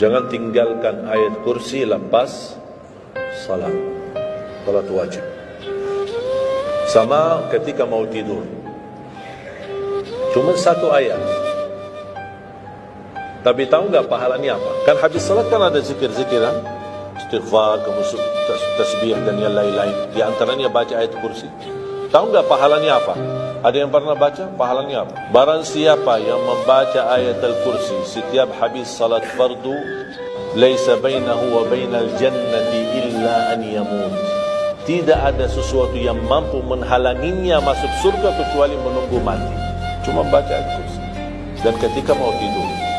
Jangan tinggalkan ayat kursi lepas salat. Salat wajib. Sama ketika mau tidur. Cuma satu ayat. Tapi tahu nggak pahalanya apa? Kan habis salat kan ada zikir-zikir kan? Istighfar, kemudian tasbih dan yang lain-lain. Di antaranya baca ayat kursi. Tahu nggak pahalanya apa? Ada yang pernah baca? Pahalanya apa? Barang siapa yang membaca ayat Al-Kursi setiap habis salat fardu, laisa bainahu wa bainal jannati illa an yamut. Tidak ada sesuatu yang mampu menghalanginya masuk surga kecuali menunggu mati. Cuma baca Al-Kursi. Dan ketika mau tidur,